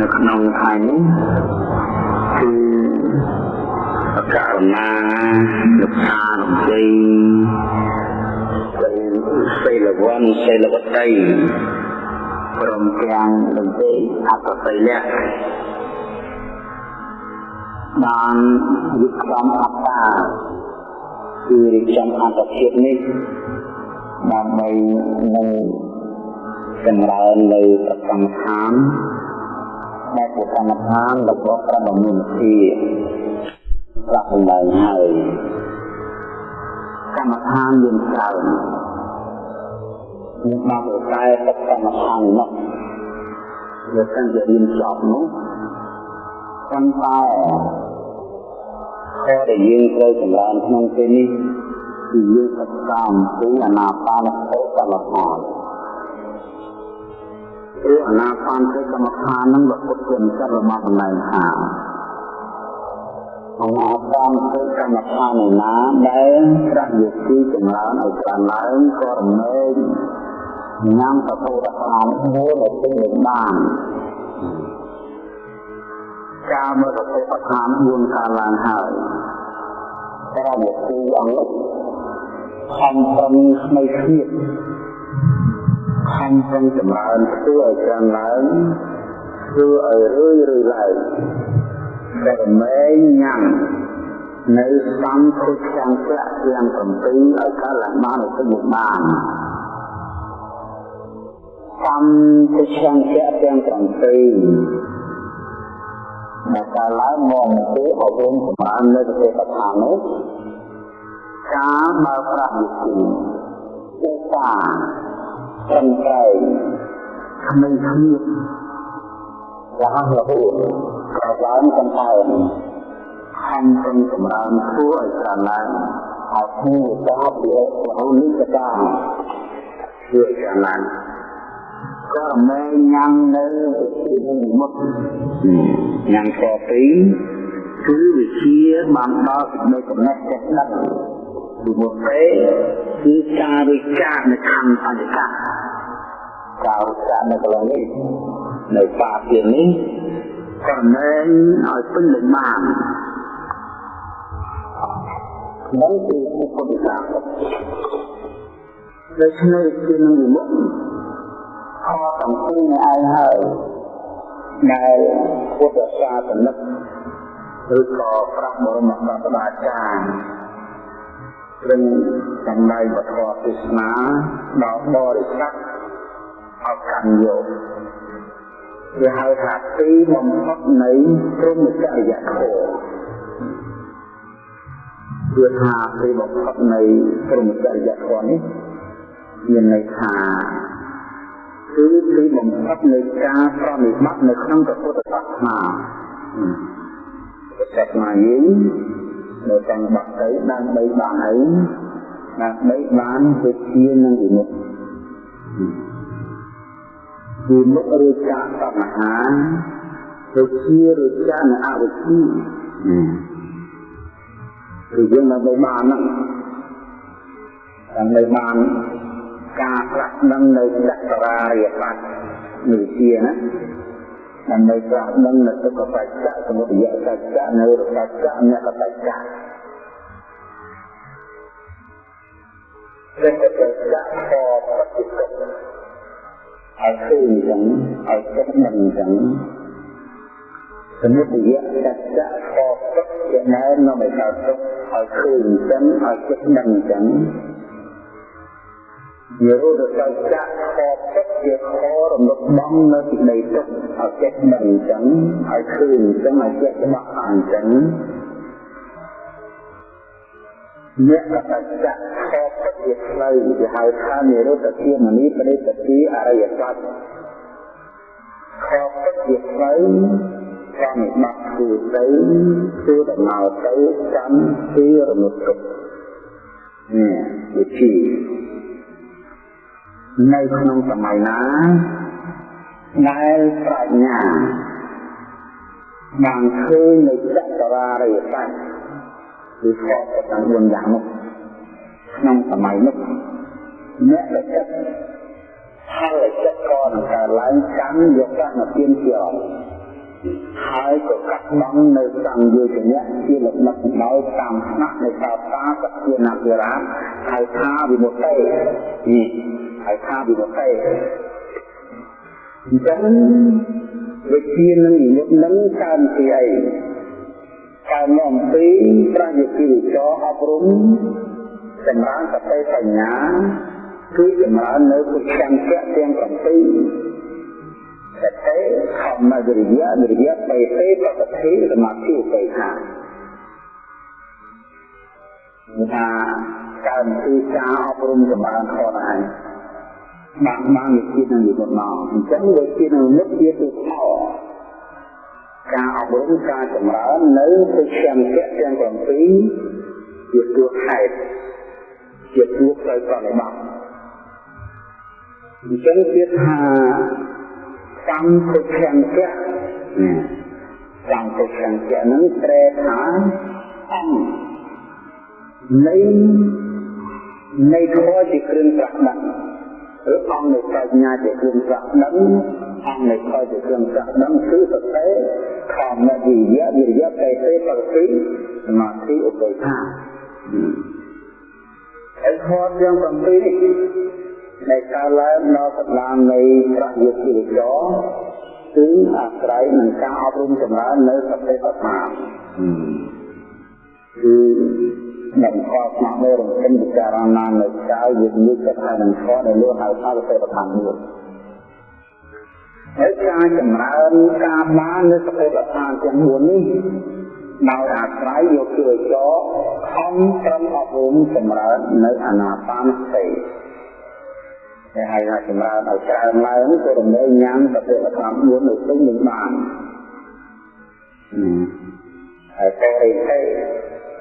នៅក្នុងថ្ងៃនេះគឺករណាលោកសារំជ័យសិលវ័នសិលវតីព្រមទាំងលោកទេអត្តសិលៈបានវិក្រមអត្តាគឺរៀបចំអត្តភាពនេះដើម្បីនឹងចម្រើននៅប្រកម្មដ្ឋាន ដែលជាកម្មដ្ឋានរបស់ព្រះបរមនិធីប្រាក់ឡើងហើយកម្មដ្ឋានយើងច្រើនមានបានតែតែកម្មដ្ឋាននោះវាកាន់តែរៀនចប់នោះប៉ុន្តែខដែលយើងត្រូវចម្រើនក្នុងពេលនេះគឺយើងសិក្សាអំពីអនាបានសតិកម្មដ្ឋាន ព្រោះអនាបានសតិកម្មដ្ឋាននឹងបើពុទ្ធជាម្ចាស់របស់កន្លែងថាអនាបានសតិកម្មដ្ឋានឯណាដែលប្រយោគីចម្រើនឲ្យបានឡើងក៏រមែងញ៉ាំសពុទ្ធដ្ឋានមួយនៅទីនេះបានការមើលសតិដ្ឋាន4កាលឡើងហើយប្រយោគីអង្គនេះខំប្រឹងស្នៃគ្នា ខំប្រឹងចម្រើនធ្វើឲ្យកើនឡើងធ្វើឲ្យរឿយរឿយឡើងដែលមែងញ៉ាំនៅសំខុសចាំប្រាក់ទាំង7ឲ្យកើតឡើងបានទៅមុខបានសំខុសចាំប្រាក់ទាំង7ដែលកើតឡើងមកទៅអប់រំចម្រើននៅប្រទេសឋាននោះការបើប្រាស់វិធីឧស្សាហ៍ ត្រឹមត្រូវគ្មានគ្នារហ័សរហួនប្រឡើងកំផែងខំប្រឹងចម្រើនធ្វើឲ្យច្រើនឡើងហើយគួរតាពីរហូតនេះកាធ្វើច្រើនឡើងក៏មែញ៉ាំនៅពីមុខញ៉ាំខពីគឺវិជាបានដល់សេចក្តីកំណត់ចិត្តដឹងពីមុខទេគឺការវិចារនៅខណ្ឌបញ្ញាការ វិចារនៅកន្លែងនេះនៅបាទៀតនេះក៏មែនឲ្យពេញលេញបាននឹងគឺពុទ្ធសាសនាដូច្នេះគឺនឹងវិមុខខសំពីងឯងហើយដែលពុទ្ធសាសនិកឬក៏ប្រាក់បរមសាស្ត្រាចារ្យព្រឹងសម្ដែងពធទេសនាដល់បរិស័ទ ឲ្យកាន់យកវាហៅថាទីបំផុតនៃព្រមចរិយធម៌គឺថាទីបំផុតនៃព្រមចរិយធម៌នេះមានន័យថាគឺទីបំផុតនៃការប្រតិបត្តិនៅក្នុងពុទ្ធសាសនាពុទ្ធសាសនាយើងនៅតាមបាក់ទៅដើម្បីបានអីដើម្បីបានវិជានិងវិមុខ វិមុខឬចាតណ្ហាវិជាឬចានអវិជ្ជាគឺយើងដើម្បីបានហ្នឹងដើម្បីបានការប្រាក់ដឹងនៅចក្រារិយបត្តិវិជាណាដើម្បីប្រាក់ដឹងនៅទុក្ខបច្ចៈសមុទយសច្ចៈនៅរសច្ចៈអ្នកបច្ចៈព្រះបច្ចៈក៏បច្ចុប្បន្ន ឲ្យឃើញអញ្ចឹងឲ្យចិត្តដឹងអញ្ចឹងសមុទយសច្ចៈក៏ពិតជាណែនាំឲ្យកើតទុក្ខឲ្យឃើញអញ្ចឹងឲ្យចិត្តដឹងអញ្ចឹងនិរោធសច្ចៈក៏ពិតជាខរំលឹកបំនៅពីដីទុកឲ្យចិត្តដឹងអញ្ចឹងឲ្យឃើញអញ្ចឹងឲ្យចិត្តច្បាស់អញ្ចឹង អ្នកកតច្ចៈក៏ពិតជាផ្លូវគេហៅថានិរោធជាមនីបរិបទាអរិយសច្ចក៏ពិតជាផ្លូវកម្មបាក់គឺទៅគឺដំណើរទៅកម្មពីរមុតទុកនេះវិធីនៅក្នុងសម័យណាដែលប្រាជ្ញាបានឃើញនៅចក្រារិយសច្ច គឺខកទាំង4យ៉ាងនោះក្នុងសម័យនោះអ្នកដែលចិត្តហើយចិត្តក៏នឹងកើតឡើងកម្មយកប្រាក់មកទៀនជាអក៏កាត់បងនៅតាមយោជនៈជាលំដាប់ដោយតាមស្នាក់នៃសាស្តាសភានាភិរាមហៅថាវិមុតទេនេះហៅថាវិមុតទេអញ្ចឹងវិជានឹងវិមុតនឹងកើនពីអី កើនអំពីប្រយោគិវិចរអប់រំចម្រើនសតិបញ្ញាគឺចម្រើននៅគុណកម្មទាំង7សតិធម្មវិរិយវិរិយបេទេបកតិសមាធិឧបេក្ខាថាកើនពីការអប់រំចម្រើនខ្លួនឯងបានបានវិជានឹងវិបុណអញ្ចឹងវិជានឹងនិតជាទុខោ ការអប់រំការចម្រើននៅទុក្ខមគ្គទាំង7ជាទួខេតជាទួផ្លូវប្រតិបត្តិអញ្ចឹងទៀតថាកម្មពុទ្ធង្គៈកម្មពុទ្ធង្គៈនឹងត្រែថាអង្គនៃនៃធម៌ជាគ្រឿងប្រាក់ដឹងឬអង្គនៃបញ្ញាជាគ្រឿងប្រាក់ដឹងអង្គនៃធម៌ជាគ្រឿងប្រាក់ដឹងគឺសតិ ធម្មវិរិយវិរិយបេទេបរិទ្ធិសមាធិឧបេក្ខាហើយធម៌ទាំង7នេះនៃការឡើងដល់កម្លាំងនៃប្រយោគិវិចរគឺអាស្រ័យនឹងការអប់រំចម្រើននៅសតិប្បដ្ឋានគឺនឹងខកមកនៅរំកិនពិចារណានៅកាយវិញ្ញាណកថានឹងខកនៅលើហៅថាសតិប្បដ្ឋានមួយ ហើយការចម្រើនការបាននៅសតិប្បដ្ឋានទាំង4នេះដោយអាស្រ័យយកគិរិចរខំត្រឹមអប់រំចម្រើននៅអាណាបានសតិគេហៅថាចម្រើនឲ្យច្រើនឡើងក៏រំលែងញ៉ាំប្រតិបត្តិ4នៅពេញនឹងបានហើយតរិទ្ធិ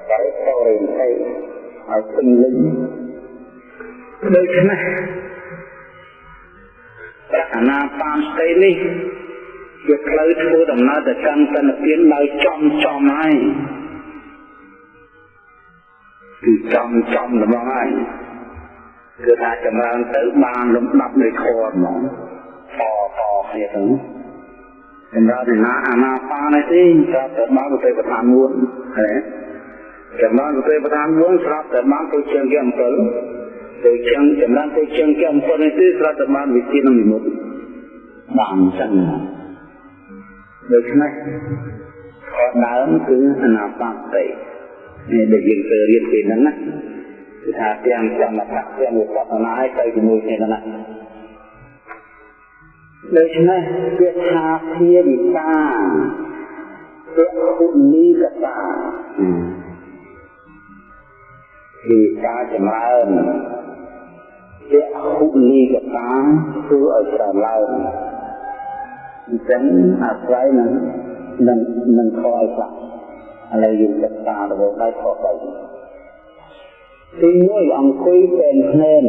បរិតរិទ្ធិឲ្យពេញលេញដូច្នេះ ប្រាថ្នាបានស្ទេនេះជាផ្លូវធ្វើដំណើរទៅកាន់សន្តិភាពដោយចំចំហើយគឺចំចំរបស់ហើយគឺថាចម្រើនទៅបានលំដាប់នៃធម៌ហ្មងតតគ្នាទៅចម្រើនឯណាអាណាបានឯទេស្រាប់តែបានទៅប្រធានមួយហើយចម្រើនទៅប្រធានមួយស្រាប់តែបានទៅជាងគេអំពិល ទៅជាងចម្រើនទៅជាងគេអំពិលនេះទេស្រាប់តែបានវិជានឹងនិមិត្តបានអញ្ចឹងដូច្នេះខដើមគឺអនាបតិនេះដែលយើងទៅរៀនពីហ្នឹងណាគឺថាទាំងសមថៈទាំងវិបស្សនាឲ្យទៅជាមួយគ្នាណាដូច្នេះវាថាភាវិកាទុគុនីកតាគឺការចម្រើន ជាហុនីកតាធ្វើឲ្យច្រើនឡើងអញ្ចឹងអាស្រ័យនឹងនឹងនឹងខឲ្យខ្លះឥឡូវយើងសិក្សាទៅដល់ខទៅទីមួយអង្គុយពេនភ្នែន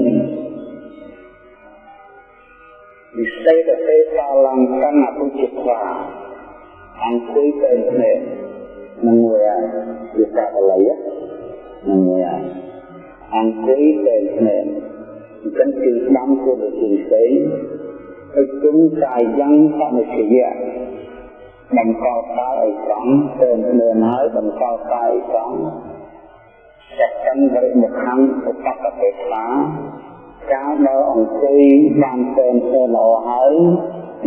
វិសេសទេសាលង្កណ្ណពុជិស្វាអង្គុយពេនភ្នែននឹងមួយអាវាកាបល័យនឹងមួយអាអង្គុយពេនភ្នែន អញ្ចឹងគឺស្ដាំគួរទៅជាផ្សេងហើយគុំកាយយ៉ាងសមិទ្ធយៈបង្កប់កាយឲ្យត្រង់ពេនភ្នែនហើយបង្កប់កាយឲ្យត្រង់ចក្ខិនបរិមុខੰឧបកតេស្លាកាលដល់អង្គុយបានពេនធ្វើល្អហើយ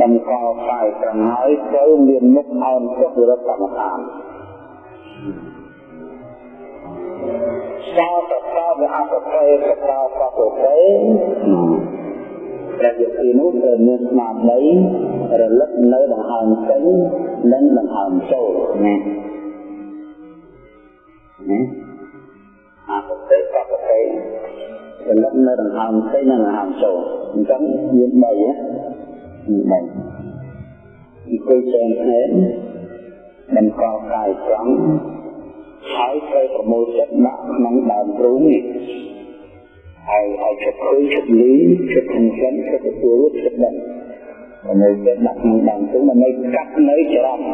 នឹងកកាយត្រង់ហើយត្រូវមានមុខអោនចុះវិរតកម្មដ្ឋាន សោតតវអបតេកតាបតេព្រះយទីនោះត្រូវមានស្មារតីរលឹកនៅដង្ហើមចេញនិងដង្ហើមចូលណាណាអបតិបបតិចំណិតនៅដង្ហើមផ្សេងនិងដង្ហើមចូលអញ្ចឹងមាន3ហ៎មាន3អង្គុយចែងភ្នែកបង្កកាយត្រង់ ហើយត្រូវប្រមូលចិត្តដាក់ក្នុងដើមទ្រូងនេះហើយឲ្យចិត្តឃើញចិត្តលីចិត្តធំចិនចិត្តទទួលចិត្តដឹងប្រមូលចិត្តដាក់ក្នុងដើមទ្រូងដើម្បីកាត់នៅចរន្ត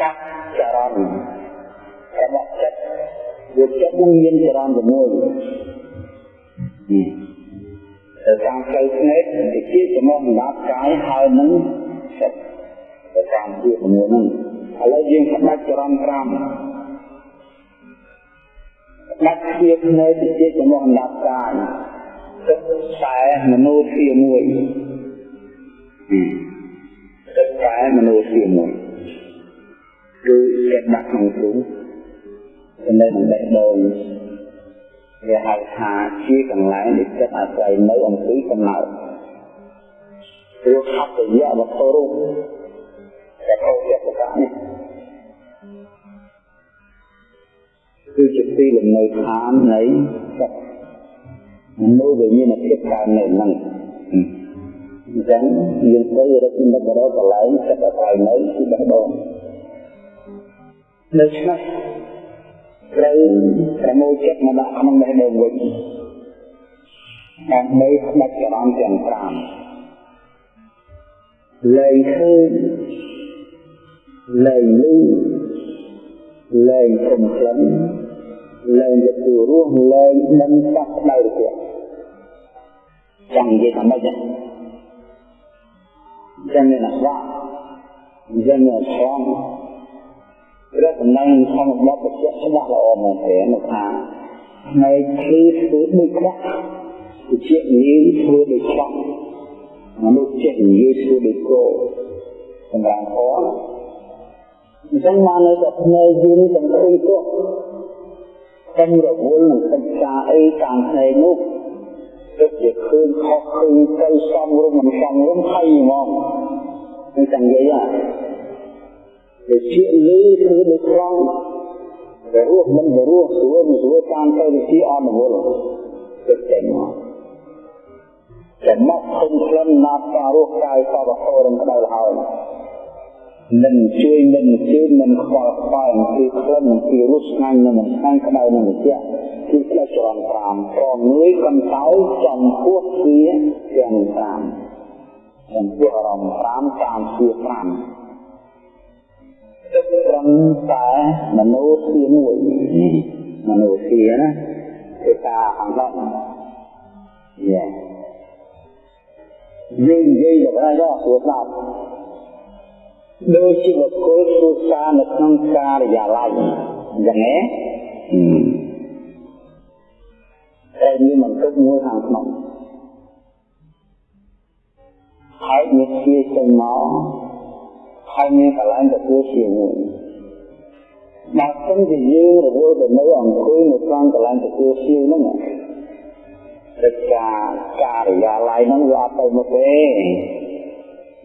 កាត់ចរន្តរបស់ចិត្តវាចិត្តនឹងមានចរន្តជាមួយទៅតាមផ្លូវភ្នែកវិជាចំណងសម្រាប់កាយហើយនឹងចិត្តទៅតាម5ជា6ហ្នឹងឥឡូវយើងស្ដាច់ចរន្ត5 ដាច់ជាភ្នែកជាចំណុចអណ្ដាប់កាយទឹកខ្សែមនុស្សជាមួយទឹកខ្សែមនុស្សជាមួយគឺគេដាក់ក្នុងទ្រូងចំណេះនឹងបេះដូងវាហៅថាជាកន្លែងដែលចិត្តអាស្រ័យនៅអំពីកំណើតព្រោះហត្ថយៈវត្ថុរូបតែកោចិត្តកនេះ គឺជាទីលំនៅឋាននៃចិត្តមនុស្សដែលមានភាពកើតនៅនឹងអញ្ចឹងយើងទៅរកនិមិត្តរកកន្លែងចិត្តអាស្រ័យនៅទីបេះដូងដូច្នេះត្រូវប្រមូលចិត្តមកដាក់ក្នុងបេះដូងវិញដើម្បីស្ដាច់ចរន្តទាំង5លែងឃើញលែងលឺ លែងព្រមក្លិនលែងទទួលរស់លែងដឹងសោះដៅរបស់ចាំនិយាយថាម៉េចចាំមានអាស្វាចាំមានឆ្លងព្រះតំណែងធម្មបទបញ្ជាក់ច្បាស់ល្អមែនទេមកថាផ្នែកឃ្លីធ្វើដូចខ្វាក់វិជាងាយធ្វើដូចខ្វាក់មនុស្សចេះនិយាយធ្វើដូចគោសម្រាប់ផង អញ្ចឹងមកនៅតែផ្នែកយើងទាំងឃើញទោះតែរវល់នឹងសិក្សាអីតាមផ្នែកនោះទឹកជាឃើញខុសឃើញទៅសំរុំមិនសំរុំថៃហ្មងនឹងតែនិយាយវិជាលឺគឺដូចត្រង់តែរស់មិនរស់ស្រួលស្រួលតាមទៅវិជាអនុវត្តទឹកចេញមកចំណុចឃើញក្លិនណាត់ការរស់កាយសពហរំក្តៅហើយ នឹងជួយមិនជឿមិនខ្វល់ខ្វាយគឺក្លិនគឺរសឆ្ងាញ់និងមិនឆ្ងាញ់ក្តៅនិងត្រជាក់គឺផ្លេចច្រំ5ព្រមងាយកន្តើយចំពោះវាទាំង5ចំពោះអារម្មណ៍5តាមជា5ទឹកត្រឹមតែមនោធាមួយមនោធាណាគឺការអង្កត់យេយើងនិយាយដល់ហើយដល់ព្រោះស្ដាប់ ដូចជាបុគ្គលគ្រួសារនៅក្នុងការិយាល័យអញ្ចឹងហ៎តែមានបន្ទុកមួយខាងក្នុងហើយមានជាចេញមកហើយមានកន្លែងទទួលជាមួយបើសិនជាយើងរវល់ទៅនៅអង្គុយនៅក្នុងកន្លែងទទួលជាហ្នឹងកិច្ចការការិយាល័យហ្នឹងវាអត់ទៅមុខទេ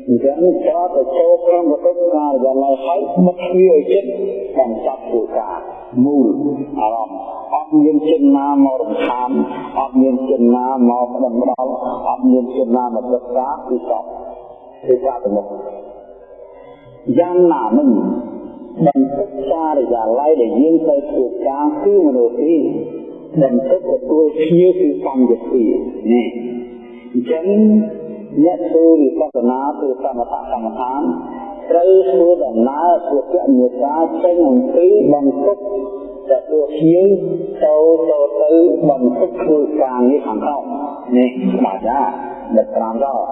អញ្ចឹងចូលទៅចូលក្នុងបន្ទប់ការិយាល័យហើយមុខវាឲ្យចិត្តបង្ចប់គោលការណ៍មូលអារម្មណ៍អត់មានចិត្តណាមករំខានអត់មានចិត្តណាមកផ្ដំដល់អត់មានចិត្តណាមកទឹកសាគឺសពគឺការទៅមុខយ៉ាងណាមិញបន្ទុកការិយាល័យដែលយើងទៅធ្វើការគឺមនុស្សទីបន្ទុកទទួលភ្ញៀវគឺកម្មយទីនេះអញ្ចឹង អ្នកធ្វើវិបស្សនាធ្វើសមថកម្មដ្ឋានត្រូវធ្វើដំណើរធ្វើគណនេសាចេញអំពីបន្ទុកទទួលភ្ញៀវទៅទៅទៅបន្ទុកធ្វើការនេះខាងក្រោមនេះបាច់ណាដល់5ដល់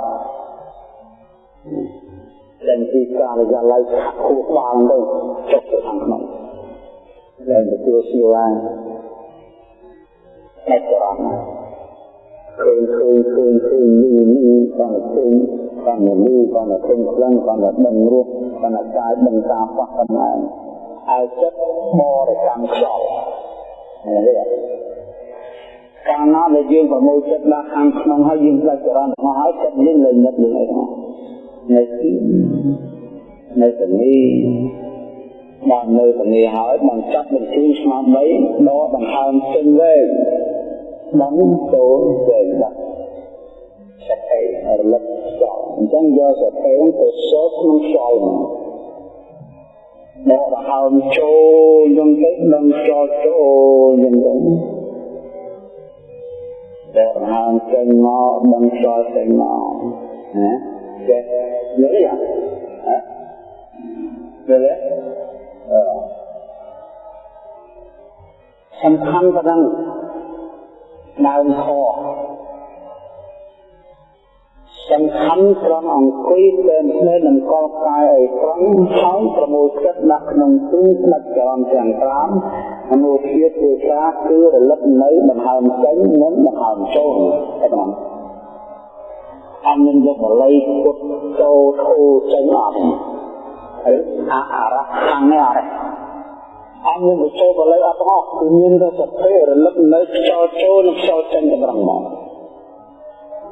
ដែលទីការិយាល័យគូស្បាលទៅចុះទៅខាងក្នុងដែលទទួលស្គាល់តែចរន្ត ឃើញឃើញឃើញឃើញលឺលឺបានឃើញបានលឺបានឃើញខ្លាំងបានដឹងរស់បានកាយដឹងតាមបោះកំណែហើយចិត្តបរិកម្មខ្យល់នេះកាលណាដែលយើងប្រមូលចិត្តដាក់ខាងក្នុងហើយយើងផ្លាច់ចរន្តមកហើយចិត្តយើងលែងនឹកនឹងអីហ្នឹងនៅទីនៅទីនេះបាននៅទីនេះហើយបានចាប់បញ្ជូនស្មារតីដកដង្ហើមចេញវែ ងបានចូលវែងដាក់សតិរលឹកចោលអញ្ចឹងយកសតិទៅសូត្រក្នុងខ្យល់ដកដង្ហើមចូលយ៉ាងទៅដឹងចោលចូលយ៉ាងទៅដកដង្ហើមចេញមកដឹងចោលចេញមកណាចេះយល់ទេហ៎យល់ទេអឺសំខាន់ប៉ុណ្ណឹង ដើមខសសំខាន់ត្រង់អង្គុយតែភ្នែកនឹងកលកាយឲ្យត្រង់ហើយប្រមូលចិត្តដាក់ក្នុងទូស្និទ្ធចរន្តទាំង5អនុធាទេសាគឺរលឹកនៅដង្ហើមចេញនិងដង្ហើមចូលតែប៉ុណ្ណឹងអញនឹងយកបល័យពុតចូលធូរចេញអត់ហើយអរៈខាងនេះអរៈ អញនឹងចូលបល័យអត់ទាំងអស់គឺមានតែសភេរលឹកនៅខ្យល់ចូលនិងខ្យល់ចេញតែប៉ុណ្ណឹងមក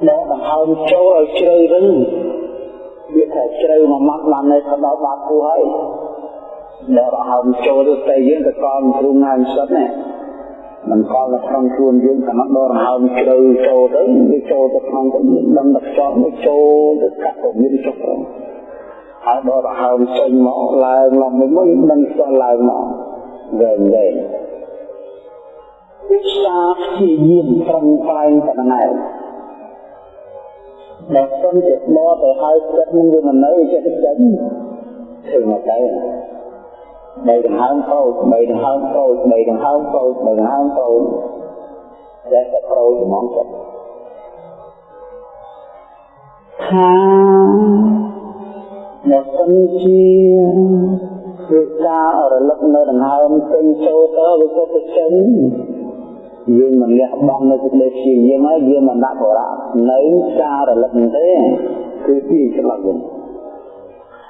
ដកដង្ហើមចូលឲ្យជ្រៅវិញវាថាជ្រៅមួយម៉ាត់បាននៅទៅដល់បាតគូហើយដកដង្ហើមចូលទៅយើងទៅកល់គ្រូងាយសិតណាមិនកល់នៅក្នុងខ្លួនយើងតែមកដកដង្ហើមជ្រៅចូលទៅវាចូលទៅក្នុងទៅមានដឹងតែខ្យល់នេះចូលទៅកាត់ទៅមានចុះទៅហើយដកដង្ហើមចេញមកឡើងឡើងមួយមិនដឹងខ្យល់ឡើងមក វែងវែងវិសាព្យាយាមត្រឹមប្រែងតែណែដល់សុំចិត្តមកទៅហើយចិត្តនឹងវាមិននៅចិត្តចេញធ្វើមកទៅបីដង្ហើមប្រូចបីដង្ហើមប្រូចបីដង្ហើមប្រូចបីដង្ហើមប្រូចតែតែប្រូចហ្មងចិត្តថាមកសិនជា គឺការរលឹកនៅដង្ហើមចេញចូលទៅវាក៏ទៅចេញយើងមិនលះបង់នៅសេចក្តីព្យាយាមហើយយើងមិនដាក់បរៈនៅការរលឹកទេគឺទីច្រឡំវិញ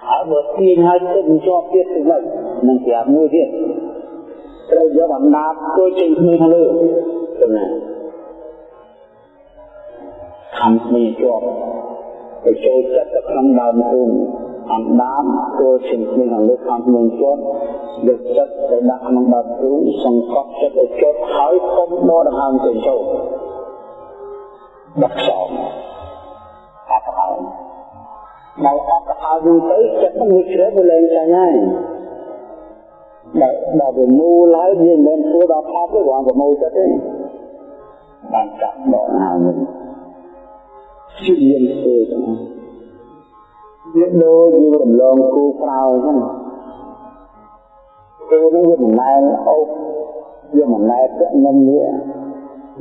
ហើយបើទាញហើយទៅជាប់ទៀតទៅវិញនឹងប្រាប់មួយទៀតត្រូវយកអំណាចធ្វើចេញគ្នាខាងលើទៅណាខំគ្នាជាប់ទៅចូលចិត្តទៅក្នុងដើមទូ អណ្ដាមធ្វើជាគ្នាខាងលើខំគ្នាជាប់យកចិត្តទៅដាក់ក្នុងបាតគ្រូសង្កត់ចិត្តឲ្យជាប់ហើយគុំដកដង្ហើមទៅចូលដាក់ខ្យល់អត់ហើយនៅអត់ហើយយូរទៅចិត្តនឹងវាជ្រៅវាលែងចាញ់ហើយដល់ដល់វាមូលហើយវាមិនមែនធ្វើដល់ផប់ទេគ្រាន់តែមូលចិត្តទេបានចាប់ដកដង្ហើមវិញជឿយើងធ្វើទៅ វាដូចយើងរំលងគូក្រោយហ្នឹងគូនេះវាមិនណែនអូសវាមិនណែពាក់នឹងវា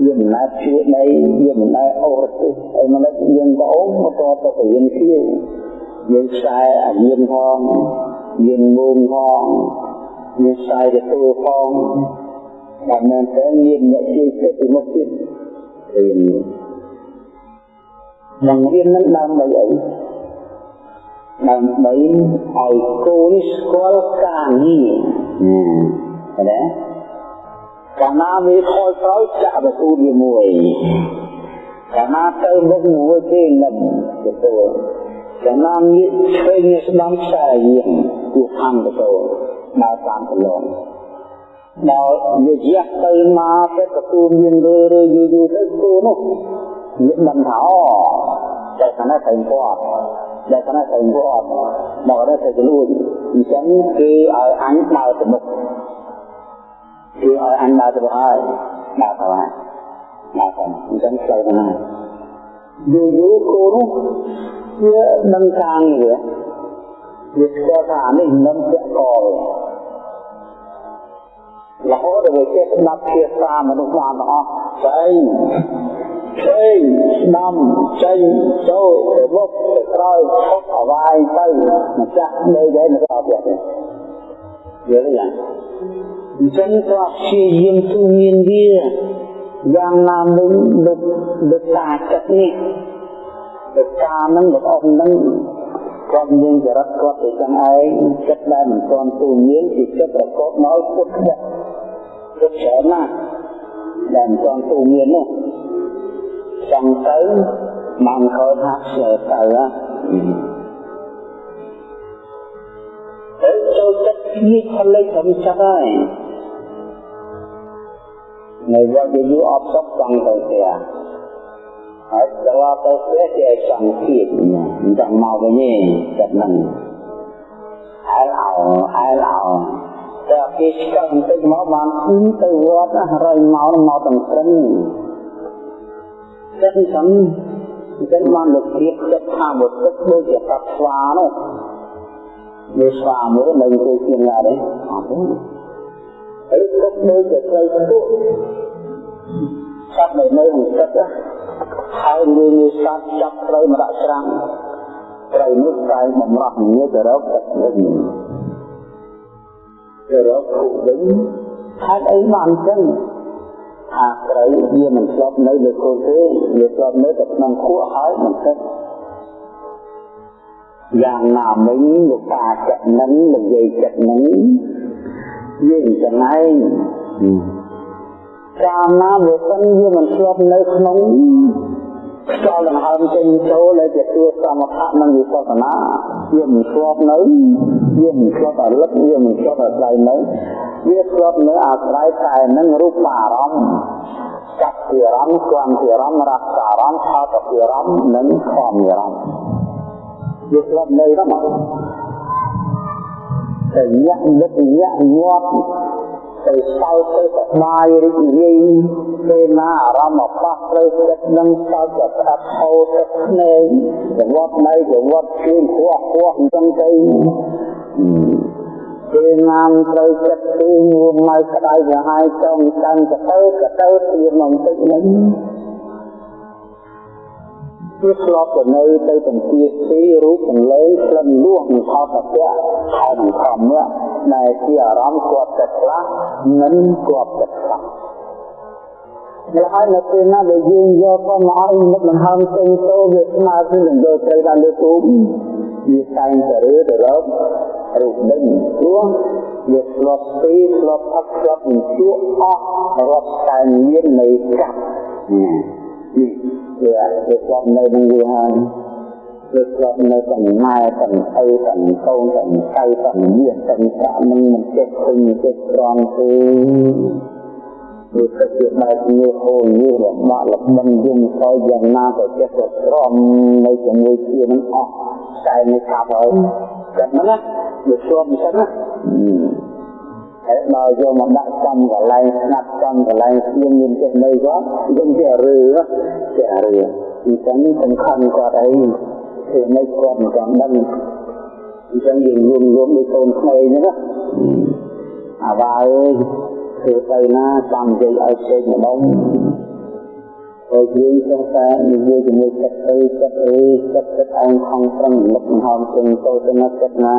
វាមិនណែជឿដីវាមិនណែអូសទេហើយមិនយើងក៏អូសមកតទៅទៅយើងជឿយើងខ្សែអាយានផងយើងងងផងយើងខ្សែទៅទូផងតែមែនតើមានអ្នកជួយចិត្តពីមុខទៀតរៀនបង្រៀននឹងដើម្បីអី ដើម្បីឲ្យកូនស្គាល់ការងារណាកាលណាវាខលក្រោយចាក់បទូវាមួយកាលណាទៅមុខមួយទេលំទទួលកាលណាងាកឆ្វេងងាកស្ដាំខ្សែយាងគូខាងទទួលដល់តាមប្រឡងដល់វាយះទៅមកទៅទទួលមានរឿយរឿយយូរយូរទៅគូនោះវាដឹងថាអូតែគណៈតែគាត់ ដែលគណៈតែគាត់មកដល់តែលួចអញ្ចឹងគឺឲ្យអញដើរទៅមុខគឺឲ្យអញដើរទៅហើយដើរទៅហើយដើរទៅអញ្ចឹងស្អីណាយូរយូរគោនោះវានឹងកាងវាវាស្គាល់ថានេះនឹងពាក់កលរហូតដល់វាចេះស្ដាប់ភាសាមនុស្សបានទាំងអស់ស្អី ផ្សេងស្ដាំចេញចូលទៅមុខទៅក្រោយខុសអវាយទៅម្ចាស់នៅដែរនៅអត់ទៀតយល់ទេយ៉ាងអញ្ចឹងក៏ព្យាយាមទូមានវាយ៉ាងណាមិញលោកលោកតាចិត្តនេះលោកតានឹងលោកអ៊ំនឹងគាត់មានចរិតគាត់ទៅចឹងឯងចិត្តដែលមិនទាន់ទូមានគឺចិត្តប្រកបមកពុតខ្វះពុតច្រើនណាស់ដែលមិនទាន់ទូមាននោះ ចង់ទៅបានខោថាឆ្លើទៅទៅចូលចិត្តនេះផលិតធម្មជាតិហើយនៅវត្តយូរអត់សុខចង់ទៅផ្ទះហើយដល់ទៅផ្ទះជាចង់ទៀតមិនចង់មកវិញទេចិត្តហ្នឹងអែលអោអែលអោតែគេស្គាល់បន្តិចមកបានទៅវត្តរយមកមកទាំងត្រឹម ចិត្តសំអញ្ចឹងបានលោកព្រៀបចិត្តថាបុត្រដូចជាសត្វស្វានោះវាស្វាមួយនៅទៅជាណាដែរអត់ទេហើយទុកដូចជាត្រីទុកសត្វដែលនៅក្នុងទឹកហើយមាននិស័តចាប់ត្រូវមកដាក់ច្រាំងត្រូវនោះតែបំរោះងារទៅរកទឹកវិញទៅរកគុវិញហេតុអីបានអញ្ចឹង ថាត្រីវាមិនស្លាប់នៅលើគល់ទេវាស្លាប់នៅតែក្នុងខួរហើយមិនទឹកយ៉ាងណាមិញលោកតាចិត្តនឹងនិយាយចិត្តនឹងយើងចឹងឯងកាលណាវាសិនវាមិនស្លាប់នៅក្នុង ខ្យល់ដង្ហើមចេញចូលដែលជាទួសមថៈនិងវិបស្សនាវាមិនស្លាប់នៅវាមិនស្លាប់រលឹកវាមិនស្លាប់អាស្រ័យនៅវាស្លាប់នៅអាស្រ័យតែនឹងរូបអារម្មណ៍ចាប់ពីអារម្មណ៍គំពីអារម្មណ៍រសអារម្មណ៍ផលពីអារម្មណ៍និងខំអារម្មណ៍វាស្លាប់នៅហ្នឹងតែញាក់នឹកញាក់ញាត់ ទៅសោតទៅសប្បាយរីករាយពេលណាអារម្មណ៍មកផ្លាស់ត្រូវចិត្តនឹងសោតទៅស្ដាប់ហូរទឹកភ្នែកចង្វាត់នៅចង្វាត់ជើងខ្វះខ្វះអញ្ចឹងទៅពេលណាមត្រូវចិត្តទីងមកក្តៅក្រហាយចង់ចាំទៅទៅទៅទៀតមកបន្តិចនេះ វាធ្លាប់ទៅនៅទៅទាំងពីទីរូបទាំងលេងក្លិនលួងនឹងផលតពៈហើយនឹងខំនេះដែលជាអារម្មណ៍គាត់ចិត្តខ្លះមិនគាត់ចិត្តខ្លះដែលហើយនៅពេលណាដែលយើងយកទៅមកឲ្យមុខដង្ហើមចេញចូលវាស្មើគឺនឹងយកត្រីដល់លើទូវាតែងតែរើទៅរករូបនឹងព្រោះវាធ្លាប់ពីធ្លាប់អត់ធ្លាប់នឹងជួអស់រាប់តែមាននៃកាប់នេះ វាវាស្លាប់នៅនឹងវាហើយវាស្លាប់នៅទាំងម៉ែទាំងឪទាំងកូនទាំងចៅទាំងមាសទាំងប្រាក់នឹងមិនចេះឃើញចេះត្រង់ទេវាទៅជាបែបនេះហូរនេះលំបាកលំបិនយំសោយយ៉ាងណាក៏ចេះទៅត្រង់នៅជាមួយជានឹងអស់តែនេះកាប់ហើយចិត្តហ្នឹងណាវាស្លាប់មិនចឹងណា ហើយដល់យកមកដាក់ចំកន្លែងស្ងាត់ចំកន្លែងស្ងៀមមានចេះនៅគាត់យើងជារឿជារឿអញ្ចឹងសំខាន់គាត់អីគឺនៅគាត់មិនចាំដឹងអញ្ចឹងយើងរួមរួមដូចកូនក្មេងហ្នឹងណាអាវ៉ាអើយគឺទៅណាចាំនិយាយឲ្យពេកម្ដងហើយយើងចេះតែនិយាយជាមួយចិត្តទៅចិត្តអីចិត្តចិត្តឯងខំប្រឹងលឹកហោមជើងទៅទៅណាចិត្តណា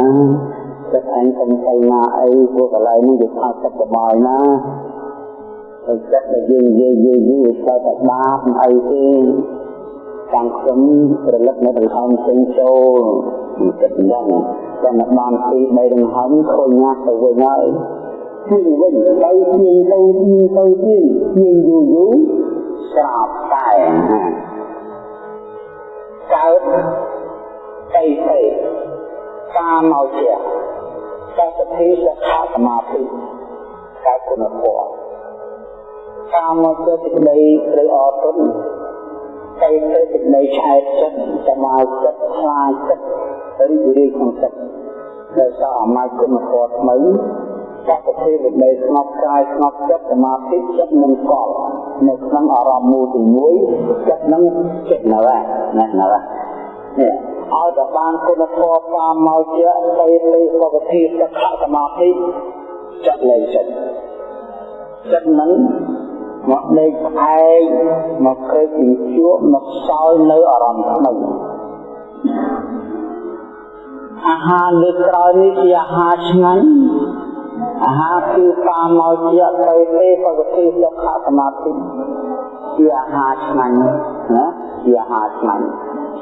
ចិត្តឯងកុំទៅណាអីព្រោះកន្លែងនេះវាថាសុខសប្បាយណាហើយចិត្តដែលយើងនិយាយយូរយូរវាទៅតែបាបអីទេទាំងខ្ញុំប្រលឹកនៅដង្ហើមចេញចូលពីចិត្តហ្នឹងចាំបានពីបីដង្ហើមខូចញាក់ទៅវិញហើយពីវិញទៅពីទៅពីទៅពីពីយូរយូរស្រាប់តែកើតអីទេតាមមកជា សតិភិសិក្ខាសមាធិកើតគុណធម៌តាមមកជាសេចក្តីឬអត់ទុនទៅទៅសេចក្តីឆែកចិត្តសមាចិត្តខ្លាចចិត្តរីករាយក្នុងចិត្តដែលសារអំណាចគុណធម៌ថ្មីសតិភិវិបេស្ងប់កាយស្ងប់ចិត្តសមាធិចិត្តនឹងកល់នៅក្នុងអារម្មណ៍មូលទី1ចិត្តនឹងចិត្តនៅណាណានេះ ឲ្យតែបានគុណធម៌តាមមកជាទៅទៅសុខភាពសុខសមាធិចិត្តលែងចិត្តចិត្តនឹងមកដេកផ្អែកមកក្រេកពីជួបមកសោយនៅអារម្មណ៍ថ្មីអាហារលើក្រោយនេះជាអាហារឆ្ងាញ់អាហារគឺតាមមកជាទៅទេបកតិសុខសមាធិជាអាហារឆ្ងាញ់ណាជាអាហារឆ្ងាញ់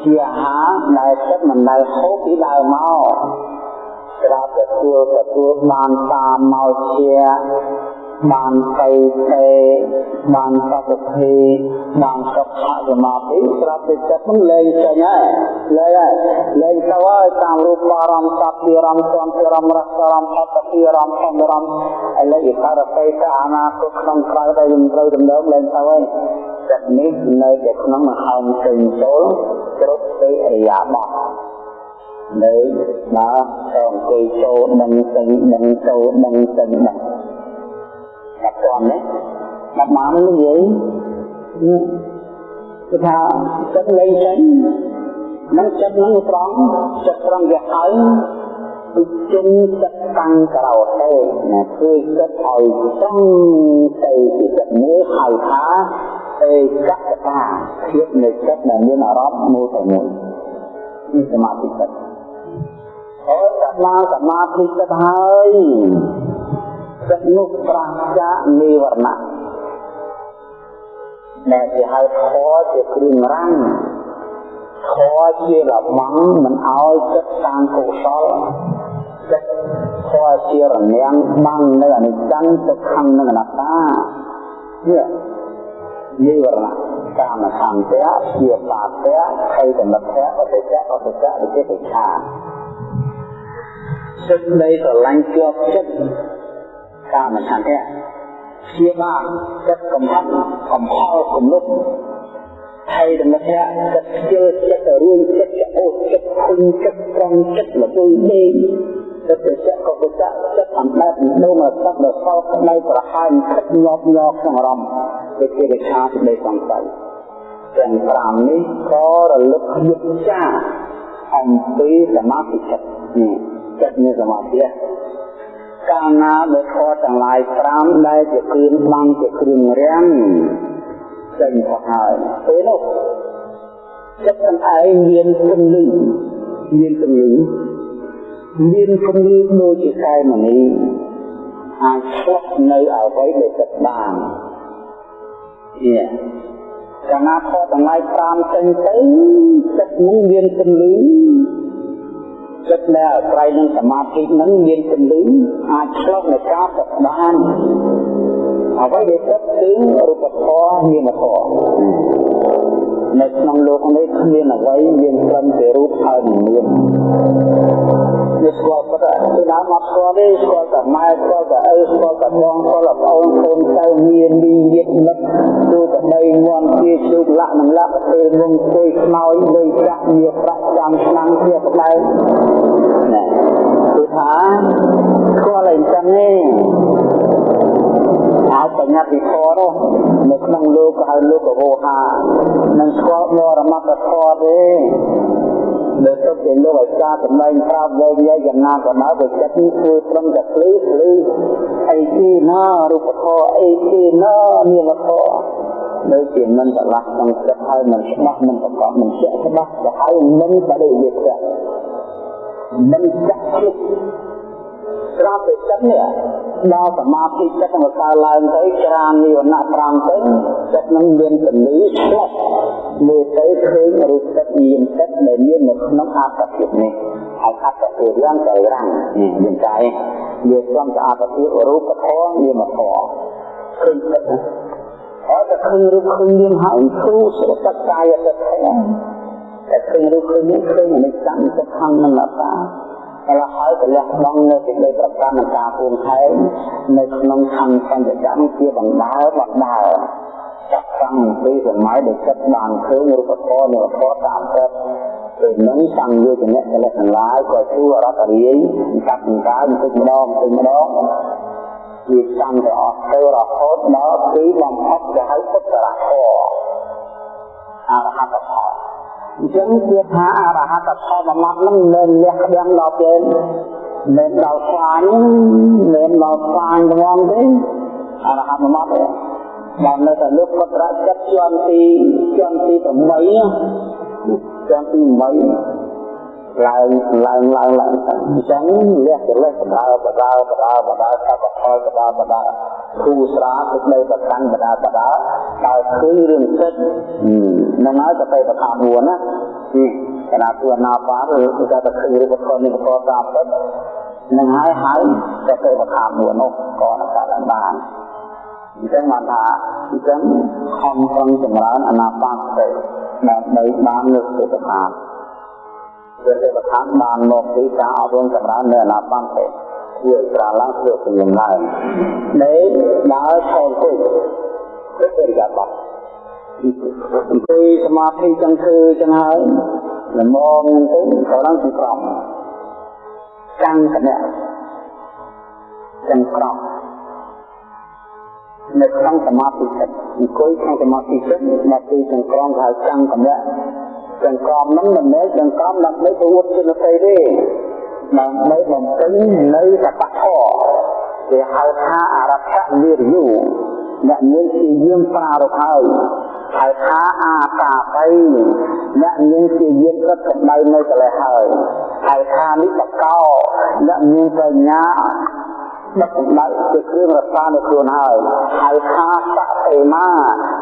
ជាអាហារដែលចិត្តមិនដែលហូបពីដើមមកស្រាប់ទទួលទទួលបានតាមមកជា បានទៅទេបានសតិភេបានសុខសមាធិស្រាប់តែចិត្តនឹងលែងចេញហើយលែងហើយលែងទៅហើយតាមរូបអារម្មណ៍សត្វអារម្មណ៍ធម្មអារម្មណ៍រសអារម្មណ៍អត្តអារម្មណ៍ធម្មអារម្មណ៍ឥឡូវឥសារពេកអនាគតក្នុងក្រៅដែលយើងត្រូវដំណើរលែងទៅហើយចិត្តនេះនៅតែក្នុងមហោចេញចូលគ្រប់ទៅអរិយាបថនៅដើរទៅអង្គុយចូលដឹងចេញដឹងចូលដឹងចេញដឹ ងតែគាត់នេះបាត់បាននិយាយគឺថាចិត្តលែងចេញនឹងចិត្តនឹងត្រង់ចិត្តត្រង់វាហើយគឺជិនចិត្តតាំងក្រោទេណាគឺចិត្តឲ្យត្រង់ទៅពីចិត្តមួយហៅថាឯកតតាភាពនៃចិត្តដែលមានអារម្មណ៍មួយតែមួយនេះសមាធិចិត្តអូសមាសមាធិចិត្តហើយ ចិត្តនោះប្រាសចាកនិវរណៈដែលគេហៅធម៌ជាគ្រឿងរាំងធម៌ជារបាំងមិនឲ្យចិត្តតានកុសលចិត្តធម៌ជារនាំងបាំងនៅអនិច្ចំទុក្ខំនិងអនត្តានេះនិវរណៈកាមខន្ទៈជាបាតៈខៃតមិទ្ធៈអតិចៈអតិចៈវិចិច្ឆាសេចក្តីស្រឡាញ់ជាប់ចិត្ត កាមឆន្ទៈជាបានចិត្តកំហិតកំហល់គំនុកហើយដំណើរចិត្តខ្ជិលចិត្តរួយចិត្តចោតចិត្តខុញចិត្តត្រង់ចិត្តលពុយដេកចិត្តចិត្តក៏ចិត្តចិត្តអំណត់ដូងរស័ព្ទរសោតក្តីប្រហាញខិតញាប់ញ័រក្នុងអារម្មណ៍វិជាវិឆាសេចក្តីសង្ស័យទាំង5នេះក៏រលឹកយុទ្ធចាអំពីសមាធិចិត្តចិត្តមានសមាធិ កាលណាដែលខទាំងឡាយ5ដែលជាគ្រឿងបាំងជាគ្រឿងរាំងចេញទៅហើយពេលនោះចិត្តទាំងឯងមានគំនិតមានគំនិតមានគំនិតដូចជាកែមនីអាចឆ្លុះនៅអ្វីដែលចិត្តបាននេះកាលណាខទាំងឡាយ5ចេញទៅចិត្តនោះមានគំនិត ចិត្តដែលអាស្រ័យនឹងសមាធិនឹងមានពលឹងអាចឆ្លុះនៃការប្របានអ្វីដែលចិត្តគឺរូបធម៌នាមធម៌នៅក្នុងលោកនេះគ្មានអ្វីមានត្រឹមតែរូបហើយនឹងនាម វាស្គាល់ប៉ុន្តែពីដើមមកស្គាល់ទេស្គាល់តែម៉ែស្គាល់តែឪស្គាល់តែបងស្គាល់តែប្អូនកូនចៅមានលីញាតិមិត្តទូតែបីងាន់ជាជូកលាក់នឹងលាក់ពេលងងស្គួយខ្មោចលេងចាក់វាប្រាក់ចាំឆ្នាំជាក្តៅណាគឺថាស្គាល់តែអញ្ចឹងទេហើយបញ្ញត្តិធម៌នោះនៅក្នុងលោកក៏ហៅលោកវោហានឹងស្គាល់មរមត្តធម៌ទេ លើទុកជាលោកអាចារ្យសម្ដែងប្រាប់វែងវែងយ៉ាងណាក៏ដោយបើចិត្តនេះធ្វើត្រឹមតែភ្លឺភ្លឺអីទីណារូបធម៌អីទីណានាមធម៌ដូចជាមិនឆ្លាស់ក្នុងចិត្តហើយមិនច្បាស់មិនប្រកបមិនជាក់ច្បាស់ទៅហើយមិនបដិវិទ្យាមិនចាក់ជិត ស្រាប់តែចិត្តនេះដល់សមាធិចិត្តនឹងកើឡើងទៅច្រាននិវរណៈ5ទៅចិត្តនឹងមានពលីឆ្លុះមើលទៅឃើញរូបចិត្តមានចិត្តដែលមាននៅក្នុងអត្តភាពនេះហើយអត្តភាពយ៉ាងទៅរាំងនេះមានតែវាសំទៅអត្តភាពរូបធម៌នាមធម៌ឃើញចិត្តហើយតែឃើញរូបឃើញនាមហើយគ្រូសុខចិត្តកាយចិត្តតែឃើញរូបឃើញនាមឃើញអនិច្ចំទុក្ខំនិងអនត្តាក លហើយទៅលះបង់នៅសេចក្តីប្រកាន់និងការពួងខែងនៅក្នុងខណ្ឌបញ្ចកម្មជាបណ្ដាលបណ្ដាលចាប់តាំងពីសម័យដែលចិត្តបានឃើញរូបធម៌នៃធម៌តាមចិត្តពេលនឹងតាំងយកចំណេះកលិទាំងឡាយក៏ជួរត់រាយកាត់បង្កើបន្តិចម្ដងបន្តិចម្ដងវាចាំទៅអស់ទៅរហូតដល់ទីបំផុតគេហៅពុទ្ធរហោអរហត្តផល អញ្ចឹងគឺថាអរហត្តផលបំណត់នឹងមិនលះក្តាំងដល់ពេលមិនដល់ស្វាញមិនដល់ស្វាញហ្មងទេអរហត្តបំណត់ទេបាននៅតែលោកពុទ្ធរចិត្តជាន់ទីជាន់ទី8ជាន់ទី8ឡើងឡើងឡើងឡើងអញ្ចឹងលះចរិតបដាបដាបដាបដាសពផលបដាបដា គូស្រាទឹកដីប្រកាន់បដាបដាដល់ឃើញរឿងចិត្តនឹងហើយទៅប្រថាមួនណាគណៈទួណាបាឬគឺថាទៅឃើញរូបធម៌នេះក៏តាមទៅនឹងហើយហើយទៅប្រថាមួននោះក៏នឹងកើតបានអញ្ចឹងបានថាអញ្ចឹងខំប្រឹងចម្រើនអនាបានសតិដើម្បីបានលើកសុខភាពវាទេវថាបានមកពីការអប់រំចម្រើននៅអនាបានសតិធ្វើប្រាឡើងធ្វើជំនុំឡើងនៃដើរឆោតទៅគឺបរិយាប័ត្រអង្គុយសមាធិចឹងគឺចឹងហើយល្មមទៅក៏ឡើងសង្ក្រមចាំងកណៈចាំងក្រមនៅក្នុងសមាធិចិត្តអង្គុយក្នុងសមាធិចិត្តមកពីចង្ក្រមហៅចាំងកណៈចង្ក្រមហ្នឹងមិនមែនចង្ក្រមដើម្បីទៅអួតជនតីទេ ដើម្បីបំពេញនៅសបធរគេហៅថាអរថវិរិយុអ្នកមានជាយាមប្រារព្ធហើយហើយថាអាកាបៃអ្នកមានជាយានរត់កម្ដៅនៅកលេសហើយហើយថានេះបកោអ្នកមានបញ្ញា ដឹកកម្ដៅជាគ្រឿងរក្សានៅខ្លួនហើយហើយថាសតិមា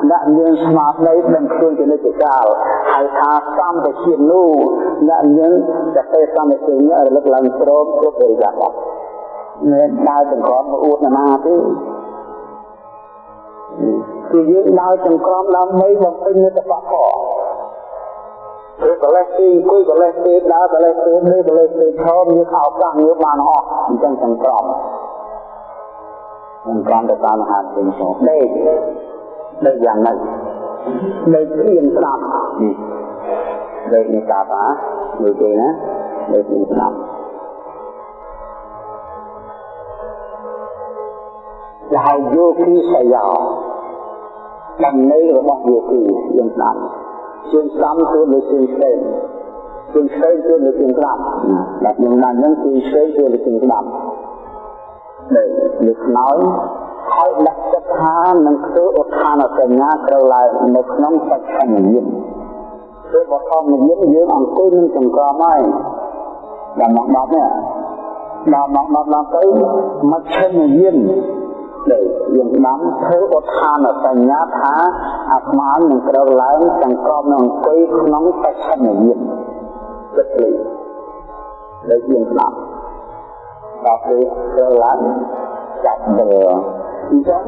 អ្នកមានស្មារតីដឹងខ្លួនជានិច្ចកាលហើយថាសំពជានោះអ្នកមានសតិសម្បត្តិញរលឹកឡើងព្រមគ្រប់អរិយាបថមានដើរចង្ក្រមអួតណាទេគឺយើងដើរចង្ក្រមដើម្បីបំពេញនិតបៈផងព្រោះកលេសទីអង្គុយកលេសទីដើរកលេសទីនេះកលេសទីឈរមានឱកាសងារបានអស់អញ្ចឹងចង្ក្រម ចង្ក្រមទៅតាមមហាពេញផងដេកដេកយ៉ាងម៉េចដេកព្រៀងស្ដាប់នេះដេកនេះតាបាមើលគេណាដេកព្រៀងស្ដាប់ដែលយោគីសយោដំណេររបស់យោគីយើងស្ដាប់ជើងស្ដាំគឺលើជើងផ្សេងជើងផ្សេងគឺលើជើងស្ដាប់បាទយើងបានហ្នឹងគឺផ្សេងគឺលើជើងស្ដាប់ ដែលលើខ្នើយហើយដាក់ចិត្តថានឹងធ្វើឧទ្ធានសញ្ញាត្រូវឡើងនៅក្នុងបច្ចុប្បន្នញាណគឺបឋមញាណយើងអង្គុយនឹងចង្ក្រមហើយដល់មកដល់នេះដល់មកដល់ដល់ទៅមជ្ឈិមញាណដែលយើងបានធ្វើឧទ្ធានសញ្ញាថាអាត្មានឹងត្រូវឡើងចង្ក្រមនឹងអង្គុយក្នុងបច្ចុប្បន្នញាណចិត្តលីដែលយើងស្ដាប់ ដល់ពេលត្រូវឡើងចាប់ដើអញ្ចឹង